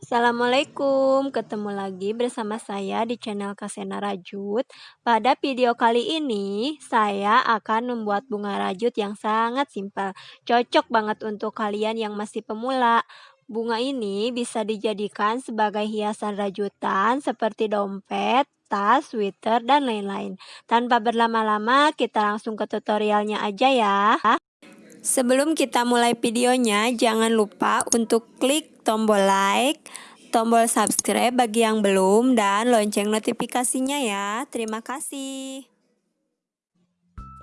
Assalamualaikum, ketemu lagi bersama saya di channel Kasena Rajut. Pada video kali ini, saya akan membuat bunga rajut yang sangat simpel. Cocok banget untuk kalian yang masih pemula. Bunga ini bisa dijadikan sebagai hiasan rajutan seperti dompet, tas, sweater, dan lain-lain. Tanpa berlama-lama, kita langsung ke tutorialnya aja ya. Sebelum kita mulai videonya, jangan lupa untuk klik tombol like, tombol subscribe bagi yang belum, dan lonceng notifikasinya ya. Terima kasih.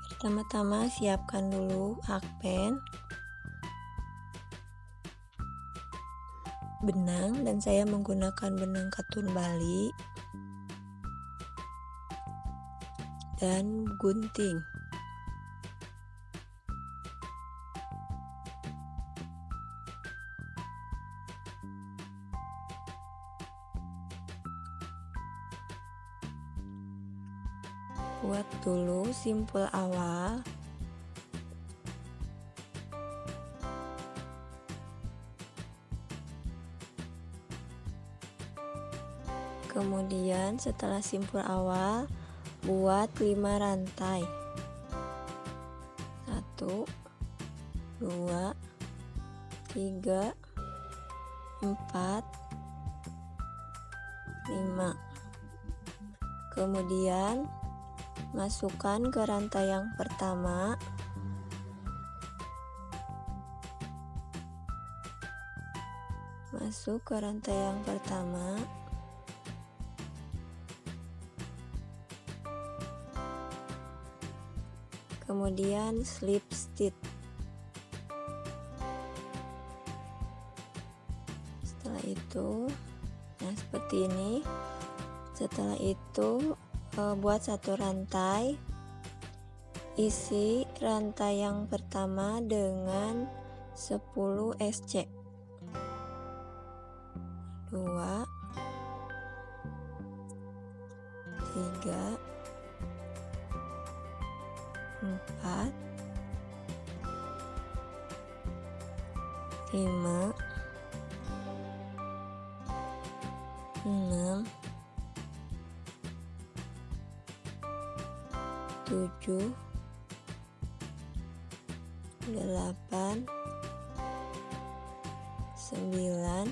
Pertama-tama siapkan dulu akpen, benang, dan saya menggunakan benang katun Bali, dan gunting. buat dulu simpul awal kemudian setelah simpul awal buat 5 rantai. 1 2 3 4 5 kemudian masukkan ke rantai yang pertama. Masuk ke rantai yang pertama kemudian slip stitch setelah itu nah seperti ini. Setelah itu uh, buat satu rantai. Isi rantai yang pertama dengan 10 SC 2 3 4 5 6 tujuh. Delapan. Sembilan.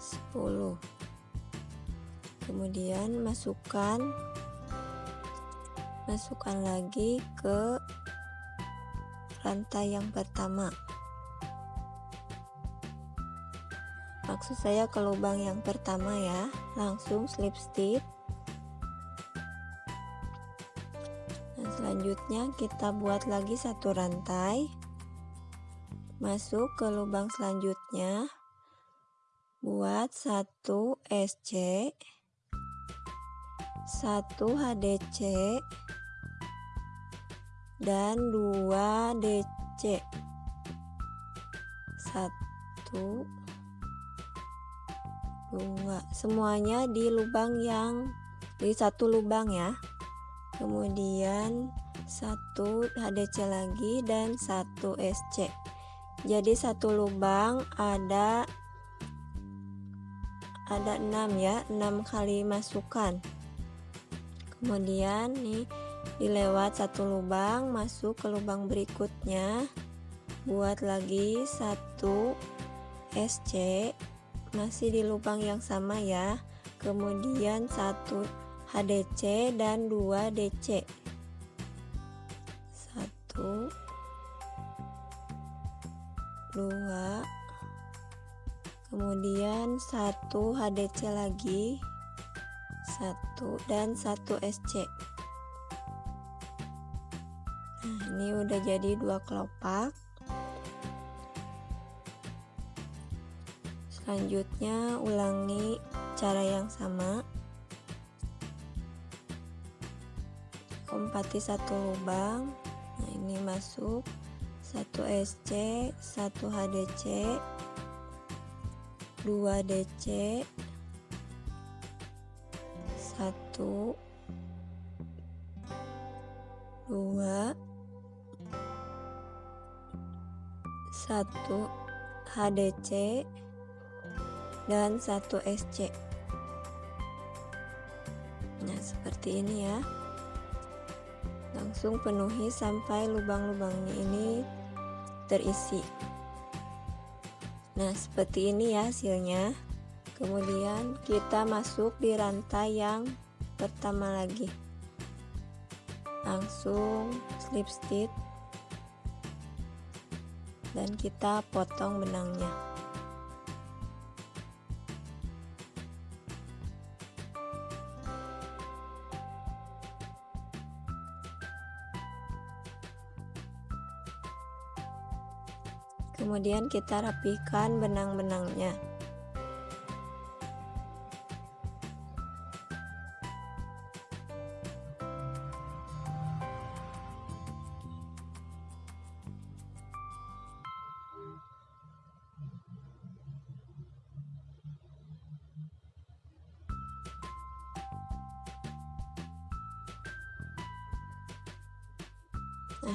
Sepuluh kemudian masukkan masukkan lagi ke rantai yang pertama maksud saya ke lubang yang pertama ya langsung slip stitch Nah, selanjutnya kita buat lagi satu rantai. Masuk ke lubang selanjutnya. Buat satu SC, satu HDC, dan dua DC. Satu, dua, semuanya di lubang yang di satu lubang ya. Kemudian satu HDC lagi dan satu SC jadi satu lubang ada ada 6 ya 6 kali masukkan kemudian nih dilewat satu lubang masuk ke lubang berikutnya. Buat lagi satu SC masih di lubang yang sama ya. Kemudian satu HDC dan 2 DC 1 2 kemudian 1 HDC lagi 1 dan 1 SC nah ini udah jadi dua kelopak. Selanjutnya ulangi cara yang sama. Lompati satu lubang. Nah ini masuk. Satu SC satu HDC 2 DC satu. Dua. Satu HDC dan satu SC nah seperti ini ya. Langsung penuhi sampai lubang-lubangnya ini terisi. Nah seperti ini ya hasilnya kemudian kita masuk di rantai yang pertama lagi. Langsung slip stitch. Dan kita potong benangnya. Kemudian kita rapikan benang-benangnya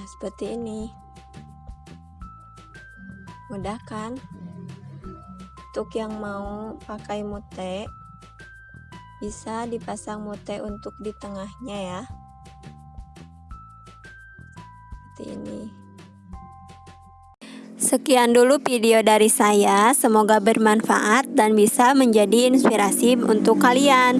seperti ini. Mudah kan? Untuk yang mau pakai mute bisa dipasang mute untuk di tengahnya ya. Seperti ini. Sekian dulu video dari saya, semoga bermanfaat dan bisa menjadi inspirasi untuk kalian.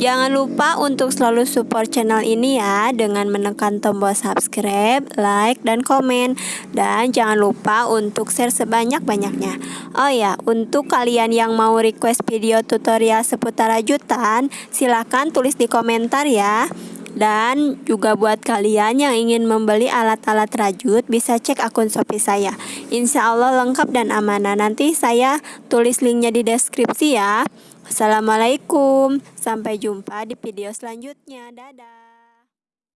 Jangan lupa untuk selalu support channel ini ya dengan menekan tombol subscribe, like, dan komen. Dan jangan lupa untuk share sebanyak-banyaknya. Oh ya, untuk kalian yang mau request video tutorial seputar rajutan, silahkan tulis di komentar ya. Dan juga buat kalian yang ingin membeli alat-alat rajut bisa cek akun Shopee saya. Insya Allah lengkap dan amanah. Nanti saya tulis linknya di deskripsi ya. Assalamualaikum, sampai jumpa di video selanjutnya. Dadah.